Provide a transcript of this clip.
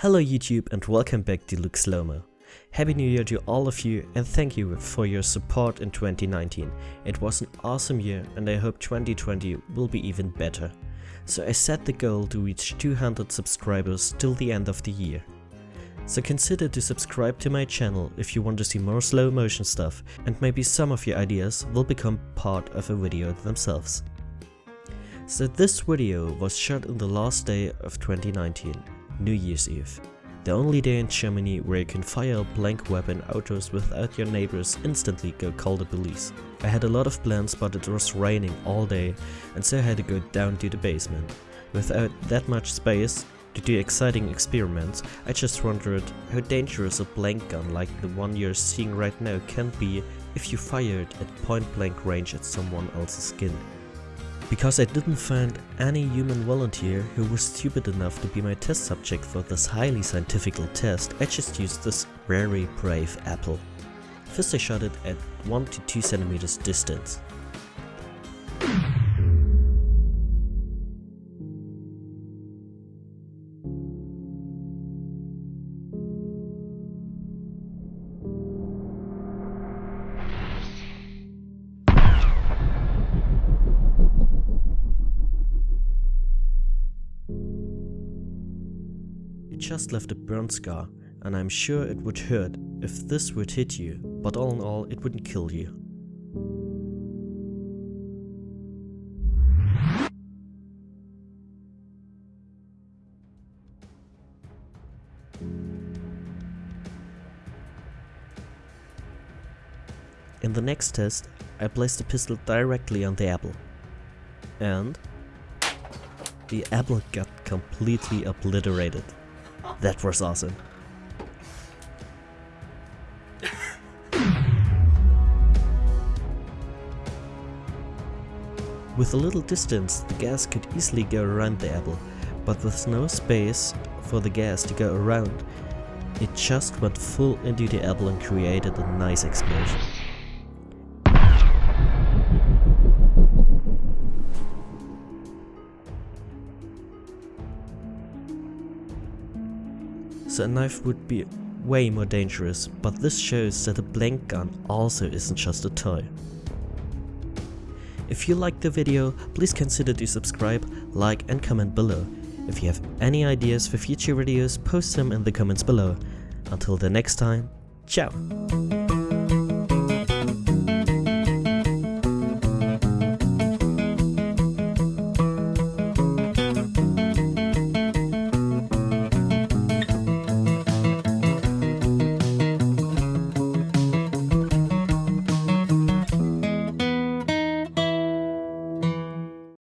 Hello YouTube and welcome back to Luke Slowmo. Happy New Year to all of you and thank you for your support in 2019. It was an awesome year and I hope 2020 will be even better. So I set the goal to reach 200 subscribers till the end of the year. So consider to subscribe to my channel if you want to see more slow motion stuff and maybe some of your ideas will become part of a video themselves. So this video was shot on the last day of 2019, New Year's Eve. The only day in Germany where you can fire a blank weapon outdoors without your neighbors instantly go call the police. I had a lot of plans but it was raining all day and so I had to go down to the basement. Without that much space to do exciting experiments, I just wondered how dangerous a blank gun like the one you're seeing right now can be if you fire it at point blank range at someone else's skin. Because I didn't find any human volunteer who was stupid enough to be my test subject for this highly scientific test, I just used this very brave apple. First I shot it at 1 to 2 centimeters distance. It just left a burn scar, and I'm sure it would hurt if this would hit you, but all in all it wouldn't kill you. In the next test, I placed the pistol directly on the apple. And... The apple got completely obliterated. That was awesome. With a little distance, the gas could easily go around the apple, but with no space for the gas to go around, it just went full into the apple and created a nice explosion. So a knife would be way more dangerous, but this shows that a blank gun also isn't just a toy. If you liked the video, please consider to subscribe, like and comment below. If you have any ideas for future videos, post them in the comments below. Until the next time, ciao!